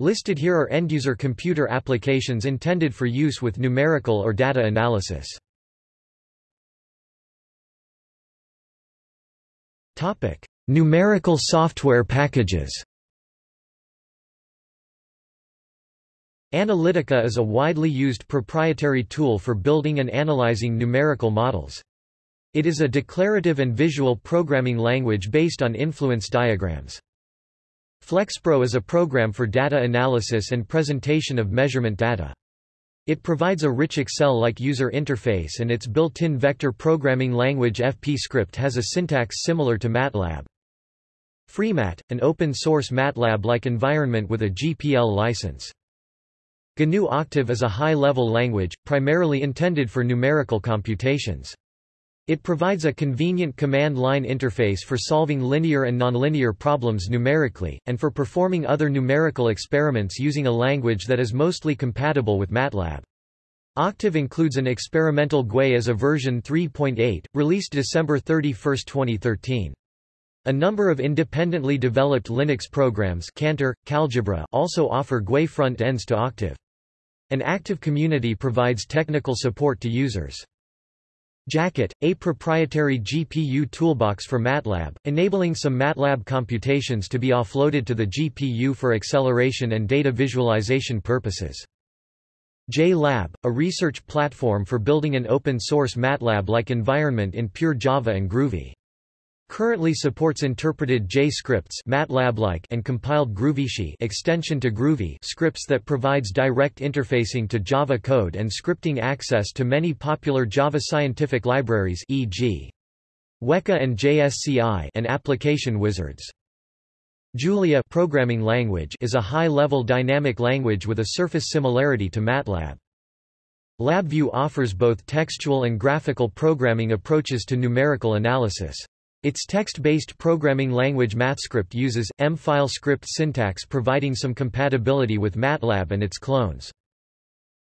Listed here are end-user computer applications intended for use with numerical or data analysis. Topic: Numerical software packages. Analytica is a widely used proprietary tool for building and analyzing numerical models. It is a declarative and visual programming language based on influence diagrams. FlexPro is a program for data analysis and presentation of measurement data. It provides a rich Excel-like user interface and its built-in vector programming language FP-script has a syntax similar to MATLAB. FreeMat, an open-source MATLAB-like environment with a GPL license. GNU Octave is a high-level language, primarily intended for numerical computations. It provides a convenient command line interface for solving linear and nonlinear problems numerically, and for performing other numerical experiments using a language that is mostly compatible with MATLAB. Octave includes an experimental GUI as a version 3.8, released December 31, 2013. A number of independently developed Linux programs Cantor, KAlgebra also offer GUI front ends to Octave. An active community provides technical support to users. Jacket, a proprietary GPU toolbox for MATLAB, enabling some MATLAB computations to be offloaded to the GPU for acceleration and data visualization purposes. JLab, a research platform for building an open-source MATLAB-like environment in pure Java and Groovy. Currently supports interpreted J scripts MATLAB-like and compiled GroovySci extension to Groovy scripts that provides direct interfacing to Java code and scripting access to many popular Java scientific libraries e.g. Weka and JSCI and application wizards. Julia programming language is a high-level dynamic language with a surface similarity to MATLAB. LabVIEW offers both textual and graphical programming approaches to numerical analysis. Its text-based programming language MathScript uses, M-file script syntax providing some compatibility with MATLAB and its clones.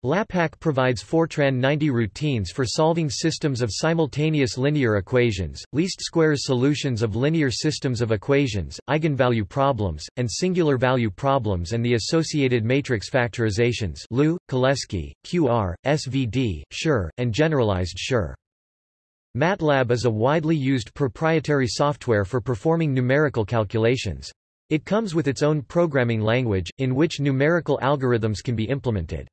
LAPACK provides Fortran 90 routines for solving systems of simultaneous linear equations, least squares solutions of linear systems of equations, eigenvalue problems, and singular value problems and the associated matrix factorizations LU, Cholesky, QR, SVD, Schur, and generalized Schur. MATLAB is a widely used proprietary software for performing numerical calculations. It comes with its own programming language, in which numerical algorithms can be implemented.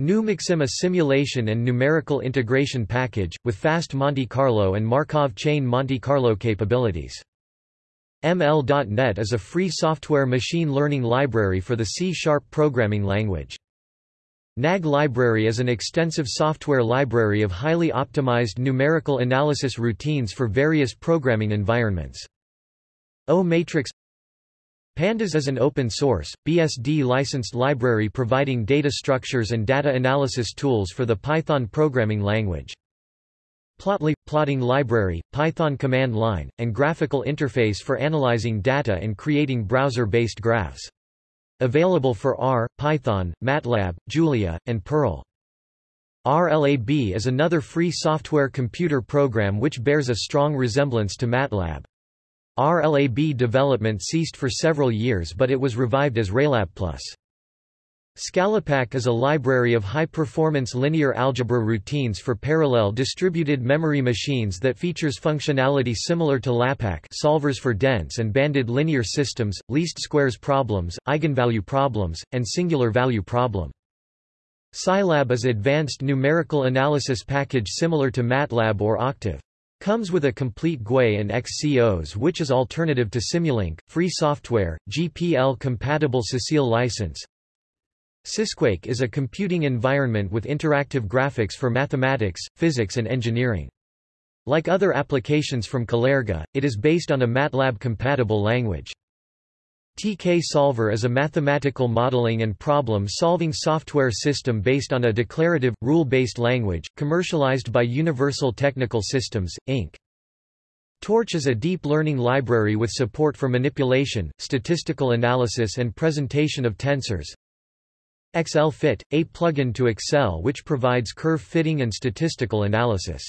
NumXim a simulation and numerical integration package, with fast Monte Carlo and Markov chain Monte Carlo capabilities. ML.NET is a free software machine learning library for the C-sharp programming language. NAG library is an extensive software library of highly optimized numerical analysis routines for various programming environments. O-matrix Pandas is an open-source, BSD-licensed library providing data structures and data analysis tools for the Python programming language. Plotly – plotting library, Python command line, and graphical interface for analyzing data and creating browser-based graphs. Available for R, Python, MATLAB, Julia, and Perl. RLAB is another free software computer program which bears a strong resemblance to MATLAB. RLAB development ceased for several years but it was revived as RlabPlus. Scalapack is a library of high-performance linear algebra routines for parallel distributed memory machines that features functionality similar to LAPACK solvers for dense and banded linear systems, least squares problems, eigenvalue problems, and singular value problem. Scilab is advanced numerical analysis package similar to MATLAB or Octave. Comes with a complete GUI and Xcos which is alternative to Simulink, free software, GPL-compatible CeCILL license, Sysquake is a computing environment with interactive graphics for mathematics, physics and engineering. Like other applications from Calerga, it is based on a MATLAB-compatible language. TK Solver is a mathematical modeling and problem-solving software system based on a declarative, rule-based language, commercialized by Universal Technical Systems, Inc. Torch is a deep learning library with support for manipulation, statistical analysis and presentation of tensors. XLFit, a plugin to Excel which provides curve fitting and statistical analysis.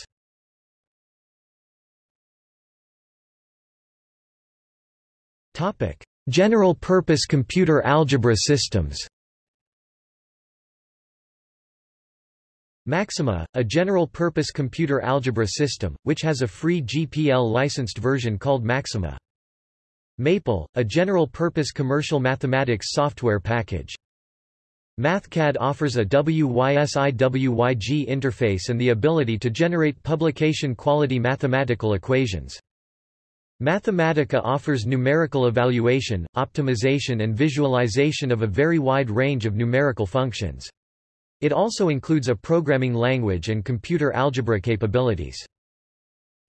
Topic: General-purpose computer algebra systems Macsyma, a general-purpose computer algebra system, which has a free GPL-licensed version called Maxima. Maple, a general-purpose commercial mathematics software package. MathCAD offers a WYSI-WYG interface and the ability to generate publication-quality mathematical equations. Mathematica offers numerical evaluation, optimization and visualization of a very wide range of numerical functions. It also includes a programming language and computer algebra capabilities.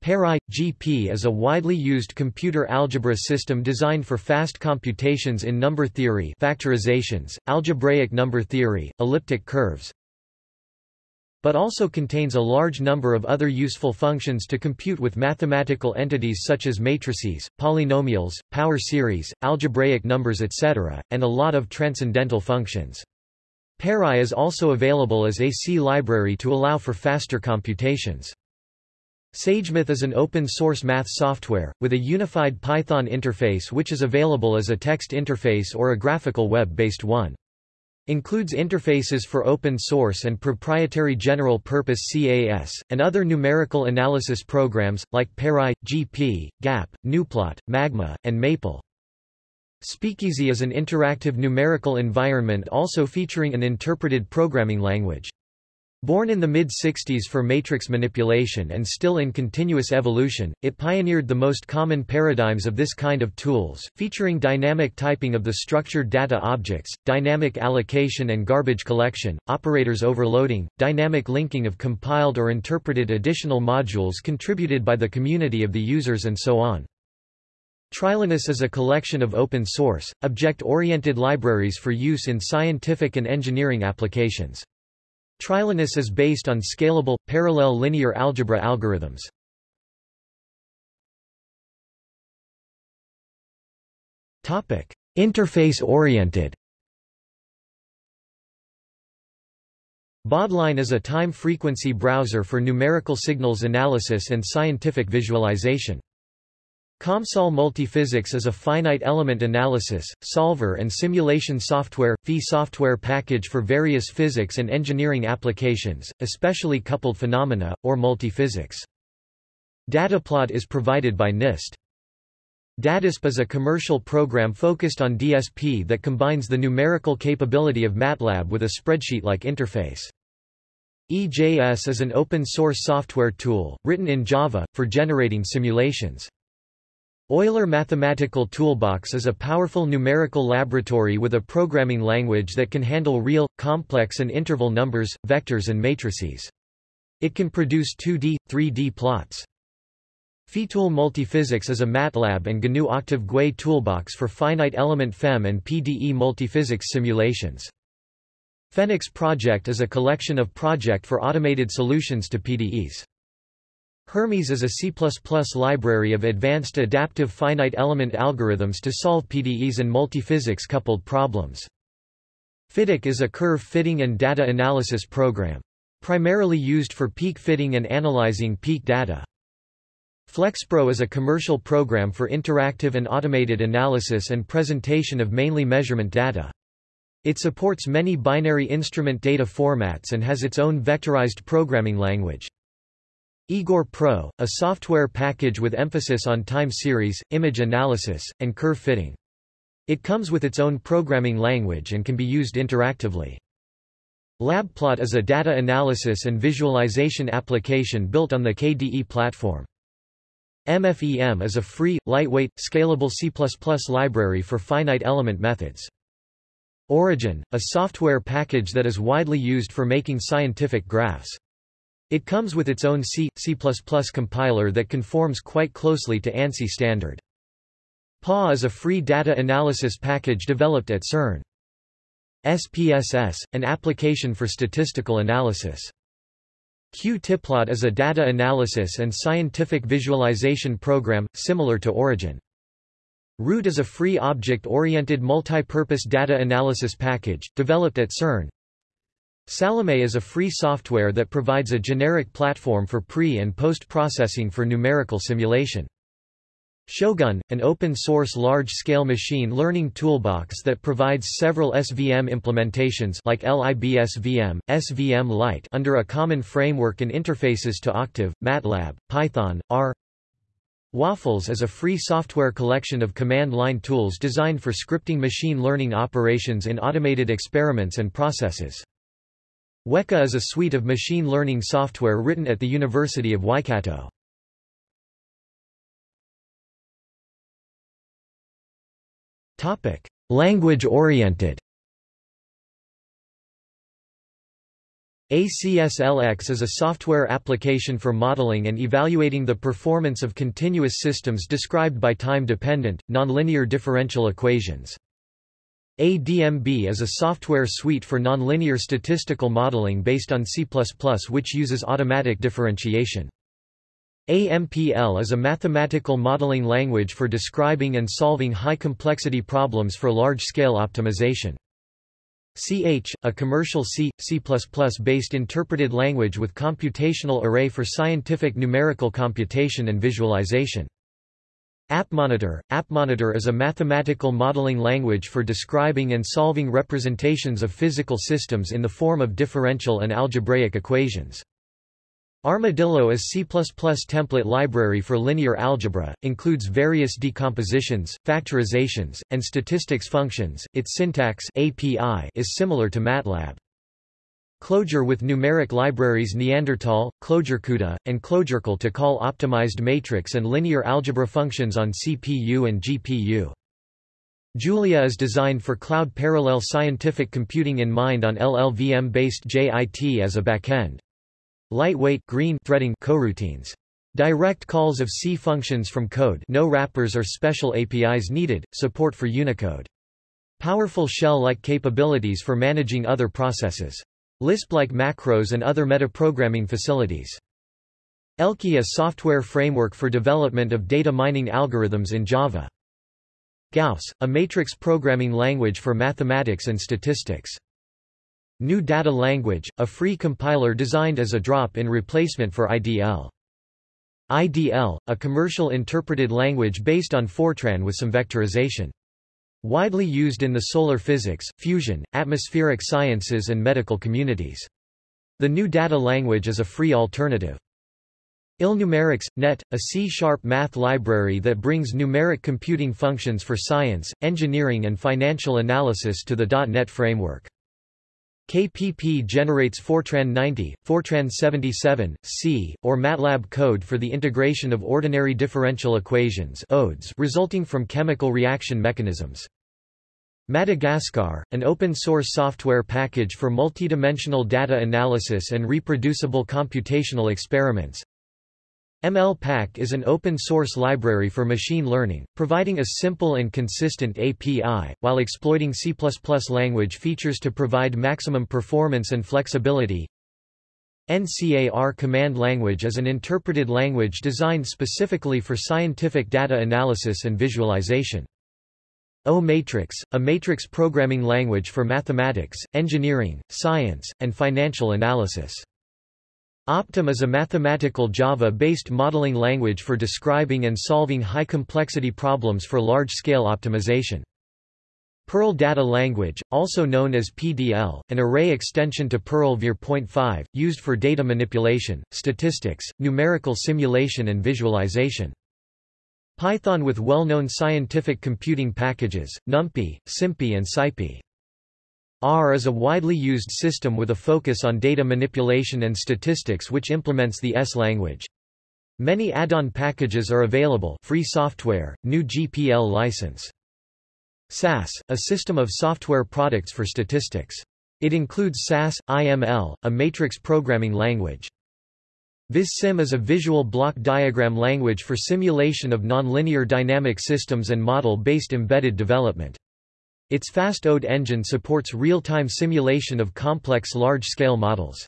PERI GP is a widely used computer algebra system designed for fast computations in number theory, factorizations, algebraic number theory, elliptic curves, but also contains a large number of other useful functions to compute with mathematical entities such as matrices, polynomials, power series, algebraic numbers etc., and a lot of transcendental functions. PERI is also available as a C library to allow for faster computations. SageMath is an open-source math software, with a unified Python interface which is available as a text interface or a graphical web-based one. Includes interfaces for open source and proprietary general-purpose CAS, and other numerical analysis programs, like PARI, GP, GAP, gnuplot, Magma, and Maple. Speakeasy is an interactive numerical environment also featuring an interpreted programming language. Born in the mid-60s for matrix manipulation and still in continuous evolution, it pioneered the most common paradigms of this kind of tools, featuring dynamic typing of the structured data objects, dynamic allocation and garbage collection, operators overloading, dynamic linking of compiled or interpreted additional modules contributed by the community of the users and so on. Trilinos is a collection of open-source, object-oriented libraries for use in scientific and engineering applications. Trilinos is based on scalable, parallel linear algebra algorithms. Interface-oriented baudline is a time-frequency browser for numerical signals analysis and scientific visualization. COMSOL Multiphysics is a finite element analysis, solver and simulation software, fee software package for various physics and engineering applications, especially coupled phenomena, or multiphysics. Dataplot is provided by NIST. DADISP is a commercial program focused on DSP that combines the numerical capability of MATLAB with a spreadsheet-like interface. EJS is an open-source software tool, written in Java, for generating simulations. Euler Mathematical Toolbox is a powerful numerical laboratory with a programming language that can handle real, complex and interval numbers, vectors and matrices. It can produce 2D, 3D plots. FEATool Multiphysics is a MATLAB and GNU Octave GUI toolbox for finite element FEM and PDE multiphysics simulations. FEniCS Project is a collection of project for automated solutions to PDEs. Hermes is a C++ library of advanced adaptive finite element algorithms to solve PDEs and multiphysics coupled problems. Fityk is a curve fitting and data analysis program. Primarily used for peak fitting and analyzing peak data. FlexPro is a commercial program for interactive and automated analysis and presentation of mainly measurement data. It supports many binary instrument data formats and has its own vectorized programming language. Igor Pro, a software package with emphasis on time series, image analysis, and curve fitting. It comes with its own programming language and can be used interactively. LabPlot is a data analysis and visualization application built on the KDE platform. MFEM is a free, lightweight, scalable C++ library for finite element methods. Origin, a software package that is widely used for making scientific graphs. It comes with its own C, C++ compiler that conforms quite closely to ANSI standard. PA is a free data analysis package developed at CERN. SPSS, an application for statistical analysis. Qtiplot is a data analysis and scientific visualization program, similar to Origin. Root is a free object-oriented multi-purpose data analysis package, developed at CERN, Salome is a free software that provides a generic platform for pre- and post-processing for numerical simulation. Shogun, an open-source large-scale machine learning toolbox that provides several SVM implementations like LIBSVM, SVMlight under a common framework and interfaces to Octave, MATLAB, Python, R. Waffles is a free software collection of command line tools designed for scripting machine learning operations in automated experiments and processes. Weka is a suite of machine learning software written at the University of Waikato. Language-oriented ACSLX is a software application for modeling and evaluating the performance of continuous systems described by time-dependent, nonlinear differential equations. ADMB is a software suite for nonlinear statistical modeling based on C++ which uses automatic differentiation. AMPL is a mathematical modeling language for describing and solving high-complexity problems for large-scale optimization. CH, a commercial C, C++-based interpreted language with computational array for scientific numerical computation and visualization. APMonitor APMonitor is a mathematical modeling language for describing and solving representations of physical systems in the form of differential and algebraic equations. Armadillo is C++ template library for linear algebra, includes various decompositions, factorizations, and statistics functions. Its syntax API is similar to MATLAB. Clojure with numeric libraries Neanderthal, ClojureCUDA, and ClojureCL to call optimized matrix and linear algebra functions on CPU and GPU. Julia is designed for cloud parallel scientific computing in mind on LLVM-based JIT as a backend. Lightweight green threading coroutines. Direct calls of C functions from code no wrappers or special APIs needed, support for Unicode. Powerful shell-like capabilities for managing other processes. Lisp-like macros and other metaprogramming facilities. ELKI is software framework for development of data mining algorithms in Java. Gauss, a matrix programming language for mathematics and statistics. GNU Data Language, a free compiler designed as a drop-in replacement for IDL. IDL, a commercial interpreted language based on Fortran with some vectorization. Widely used in the solar physics, fusion, atmospheric sciences and medical communities. The GNU Data Language is a free alternative. ILNumerics, NET, a C-sharp math library that brings numeric computing functions for science, engineering and financial analysis to the .NET framework. KPP generates Fortran 90, Fortran 77, C, or MATLAB code for the integration of ordinary differential equations ODEs resulting from chemical reaction mechanisms. Madagascar, an open-source software package for multidimensional data analysis and reproducible computational experiments. MLPack is an open-source library for machine learning, providing a simple and consistent API, while exploiting C++ language features to provide maximum performance and flexibility. NCAR command language is an interpreted language designed specifically for scientific data analysis and visualization. O-Matrix, a matrix programming language for mathematics, engineering, science, and financial analysis. Optim is a mathematical Java-based modeling language for describing and solving high-complexity problems for large-scale optimization. Perl Data Language, also known as PDL, an array extension to Perl Vir.5, used for data manipulation, statistics, numerical simulation and visualization. Python with well-known scientific computing packages, NumPy, SymPy and SciPy. R is a widely used system with a focus on data manipulation and statistics which implements the S language. Many add-on packages are available free software, GNU GPL license. SAS, a system of software products for statistics. It includes SAS, IML, a matrix programming language. VisSim is a visual block diagram language for simulation of nonlinear dynamic systems and model-based embedded development. Its FastODE engine supports real-time simulation of complex large-scale models.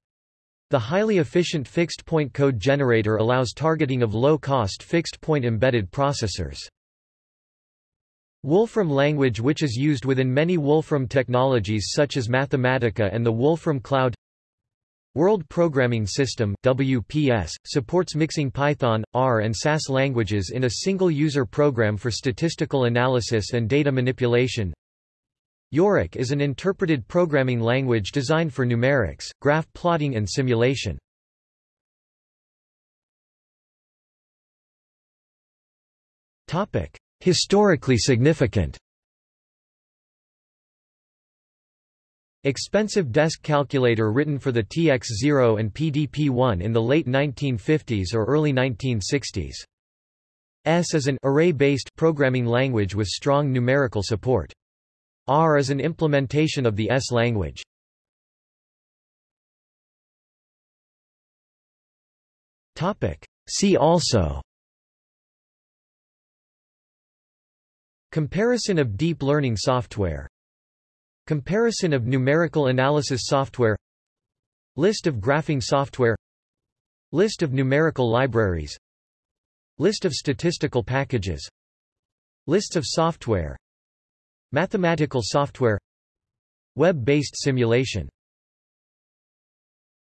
The highly efficient fixed-point code generator allows targeting of low-cost fixed-point embedded processors. Wolfram language which is used within many Wolfram technologies such as Mathematica and the Wolfram Cloud World Programming System WPS, supports mixing Python, R and SAS languages in a single user program for statistical analysis and data manipulation. Yorick is an interpreted programming language designed for numerics, graph plotting and simulation. Historically significant Expensive desk calculator written for the TX0 and PDP-1 in the late 1950s or early 1960s. S is an array-based programming language with strong numerical support. R is an implementation of the S language. See also Comparison of deep learning software Comparison of numerical analysis software List of graphing software List of numerical libraries List of statistical packages Lists of software Mathematical software Web-based simulation